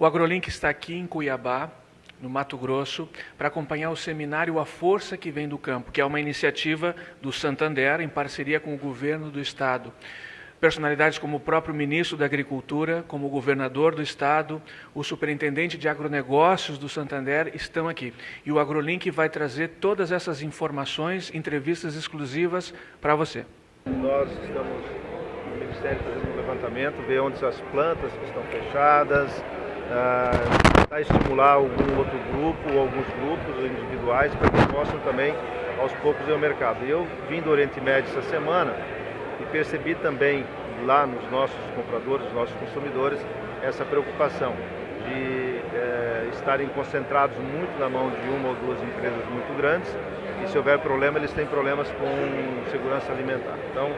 O AgroLink está aqui em Cuiabá, no Mato Grosso, para acompanhar o seminário A Força que Vem do Campo, que é uma iniciativa do Santander em parceria com o governo do estado. Personalidades como o próprio ministro da Agricultura, como o governador do estado, o superintendente de agronegócios do Santander estão aqui. E o AgroLink vai trazer todas essas informações, entrevistas exclusivas para você. Nós estamos no Ministério fazendo um levantamento, ver onde as plantas estão fechadas, tentar estimular algum outro grupo ou alguns grupos individuais para que possam também aos poucos ir ao mercado. Eu vim do Oriente Médio essa semana e percebi também lá nos nossos compradores, nos nossos consumidores, essa preocupação de é, estarem concentrados muito na mão de uma ou duas empresas muito grandes e se houver problema, eles têm problemas com segurança alimentar. Então,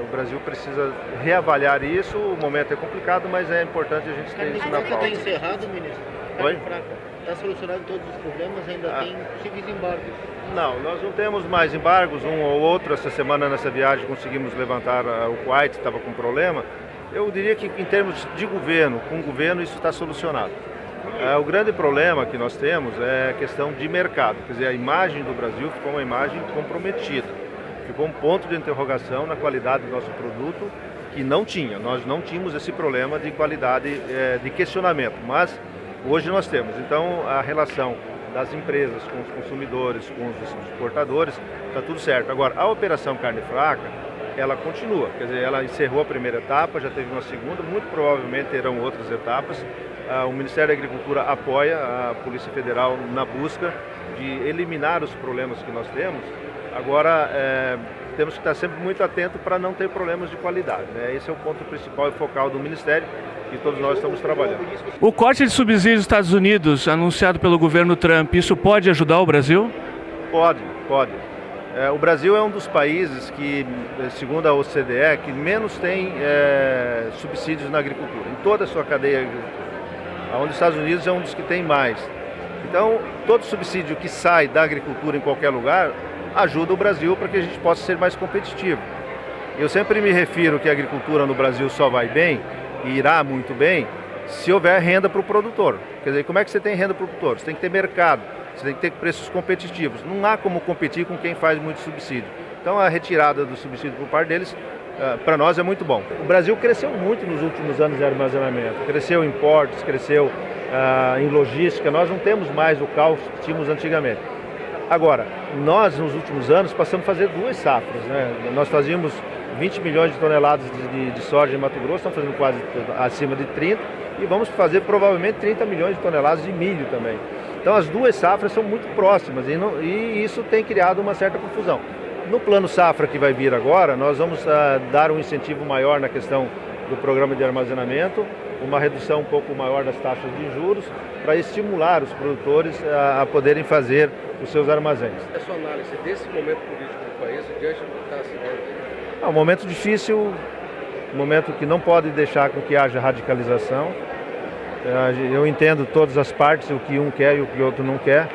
o Brasil precisa reavaliar isso, o momento é complicado, mas é importante a gente ter isso na pauta. Está encerrado, ministro? Oi? Está solucionado todos os problemas, ainda ah. tem possíveis embargos? Não, nós não temos mais embargos, um ou outro. Essa semana nessa viagem conseguimos levantar uh, o Kuwait, estava com problema. Eu diria que em termos de governo, com o governo isso está solucionado. Uh, o grande problema que nós temos é a questão de mercado, quer dizer, a imagem do Brasil ficou uma imagem comprometida. Ficou um ponto de interrogação na qualidade do nosso produto que não tinha. Nós não tínhamos esse problema de qualidade, eh, de questionamento, mas Hoje nós temos, então, a relação das empresas com os consumidores, com os exportadores, está tudo certo. Agora, a operação carne fraca, ela continua, quer dizer, ela encerrou a primeira etapa, já teve uma segunda, muito provavelmente terão outras etapas. Ah, o Ministério da Agricultura apoia a Polícia Federal na busca de eliminar os problemas que nós temos. Agora, é, temos que estar sempre muito atento para não ter problemas de qualidade. Né? Esse é o ponto principal e focal do Ministério e todos nós estamos trabalhando. O corte de subsídios dos Estados Unidos, anunciado pelo governo Trump, isso pode ajudar o Brasil? Pode, pode. É, o Brasil é um dos países que, segundo a OCDE, que menos tem é, subsídios na agricultura, em toda a sua cadeia Onde os Estados Unidos é um dos que tem mais. Então, todo subsídio que sai da agricultura em qualquer lugar ajuda o Brasil para que a gente possa ser mais competitivo. Eu sempre me refiro que a agricultura no Brasil só vai bem e irá muito bem se houver renda para o produtor. Quer dizer, como é que você tem renda para o produtor? Você tem que ter mercado, você tem que ter preços competitivos. Não há como competir com quem faz muito subsídio. Então a retirada do subsídio por parte deles, para nós é muito bom. O Brasil cresceu muito nos últimos anos em armazenamento. Cresceu em portos, cresceu uh, em logística. Nós não temos mais o caos que tínhamos antigamente. Agora, nós nos últimos anos passamos a fazer duas safras. Né? Nós fazíamos 20 milhões de toneladas de, de, de, soja em Mato Grosso, estamos fazendo quase acima de 30 e vamos fazer provavelmente 30 milhões de toneladas de milho também. Então as duas safras são muito próximas e, não, e isso tem criado uma certa confusão. No plano safra que vai vir agora, nós vamos uh, dar um incentivo maior na questão do programa de armazenamento, uma redução um pouco maior das taxas de juros, para estimular os produtores a, a poderem fazer os seus armazéns. A sua análise desse momento político do país, diante do que está se É um momento difícil, um momento que não pode deixar com que haja radicalização. É, eu entendo todas as partes, o que um quer e o que o outro não quer,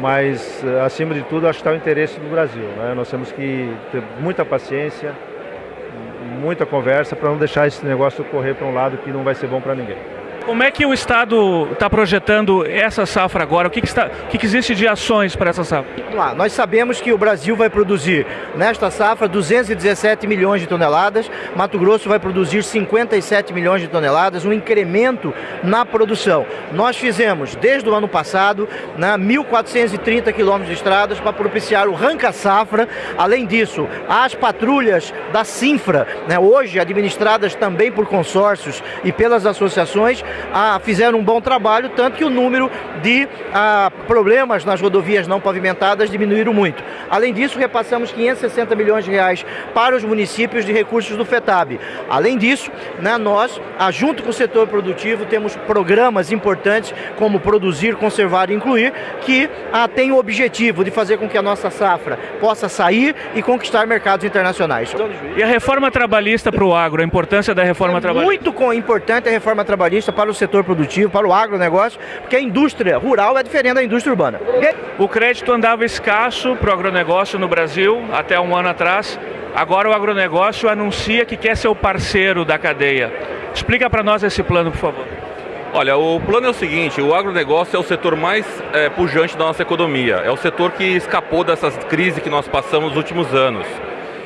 mas acima de tudo acho que está o interesse do Brasil. Né? Nós temos que ter muita paciência, muita conversa para não deixar esse negócio correr para um lado que não vai ser bom para ninguém. Como é que o Estado está projetando essa safra agora? O que, que, está, o que, que existe de ações para essa safra? Lá, nós sabemos que o Brasil vai produzir nesta safra 217 milhões de toneladas, Mato Grosso vai produzir 57 milhões de toneladas, um incremento na produção. Nós fizemos, desde o ano passado, né, 1.430 quilômetros de estradas para propiciar o ranca-safra. Além disso, as patrulhas da Sinfra, né, hoje administradas também por consórcios e pelas associações, ah, fizeram um bom trabalho, tanto que o número de ah, problemas nas rodovias não pavimentadas diminuíram muito. Além disso, repassamos 560 milhões de reais para os municípios de recursos do FETAB. Além disso, né, nós, ah, junto com o setor produtivo, temos programas importantes como Produzir, Conservar e Incluir, que ah, tem o objetivo de fazer com que a nossa safra possa sair e conquistar mercados internacionais. E a reforma trabalhista para o agro, a importância da reforma é trabalhista? Muito importante a reforma trabalhista para o setor produtivo, para o agronegócio, porque a indústria rural é diferente da indústria urbana. O crédito andava escasso para o agronegócio no Brasil até um ano atrás. Agora o agronegócio anuncia que quer ser o parceiro da cadeia. Explica para nós esse plano, por favor. Olha, o plano é o seguinte: o agronegócio é o setor mais é, pujante da nossa economia. É o setor que escapou dessas crises que nós passamos nos últimos anos.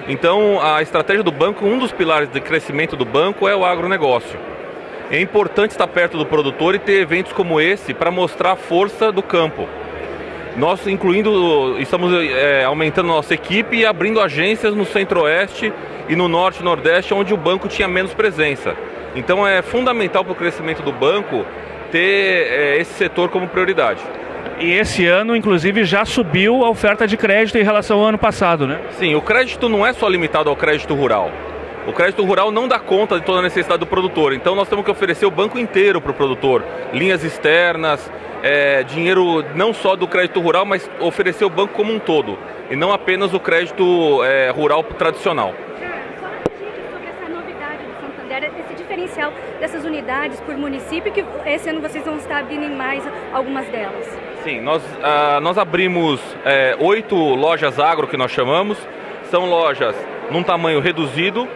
Então, a estratégia do banco, um dos pilares de crescimento do banco é o agronegócio. É importante estar perto do produtor e ter eventos como esse para mostrar a força do campo. Nós, incluindo, estamos é, aumentando nossa equipe e abrindo agências no Centro-Oeste e no Norte e Nordeste, onde o banco tinha menos presença. Então é fundamental para o crescimento do banco ter é, esse setor como prioridade. E esse ano, inclusive, já subiu a oferta de crédito em relação ao ano passado, né? Sim, o crédito não é só limitado ao crédito rural. O crédito rural não dá conta de toda a necessidade do produtor, então nós temos que oferecer o banco inteiro para o produtor. Linhas externas, é, dinheiro não só do crédito rural, mas oferecer o banco como um todo, e não apenas o crédito é, rural tradicional. diferencial dessas unidades por município, que esse ano vocês vão estar abrindo mais algumas delas. Sim, nós, ah, nós abrimos é, oito lojas agro, que nós chamamos. São lojas num tamanho reduzido,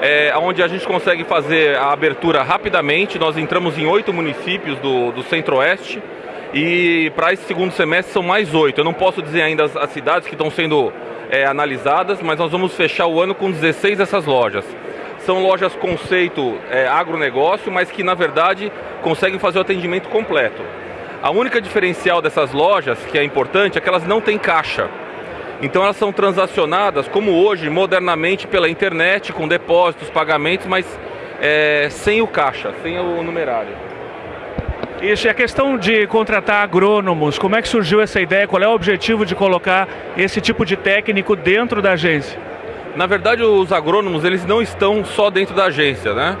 é, onde a gente consegue fazer a abertura rapidamente. Nós entramos em oito municípios do, do Centro-Oeste e para esse segundo semestre são mais oito. Eu não posso dizer ainda as, as cidades que estão sendo é, analisadas, mas nós vamos fechar o ano com 16 dessas lojas. São lojas conceito é, agronegócio, mas que na verdade conseguem fazer o atendimento completo. A única diferencial dessas lojas, que é importante, é que elas não têm caixa. Então elas são transacionadas, como hoje, modernamente pela internet, com depósitos, pagamentos, mas é, sem o caixa, sem o numerário. Isso, e a questão de contratar agrônomos, como é que surgiu essa ideia? Qual é o objetivo de colocar esse tipo de técnico dentro da agência? Na verdade, os agrônomos eles não estão só dentro da agência, né?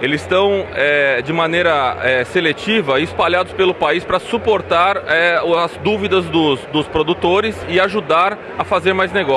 Eles estão é, de maneira é, seletiva espalhados pelo país para suportar é, as dúvidas dos, dos produtores e ajudar a fazer mais negócio.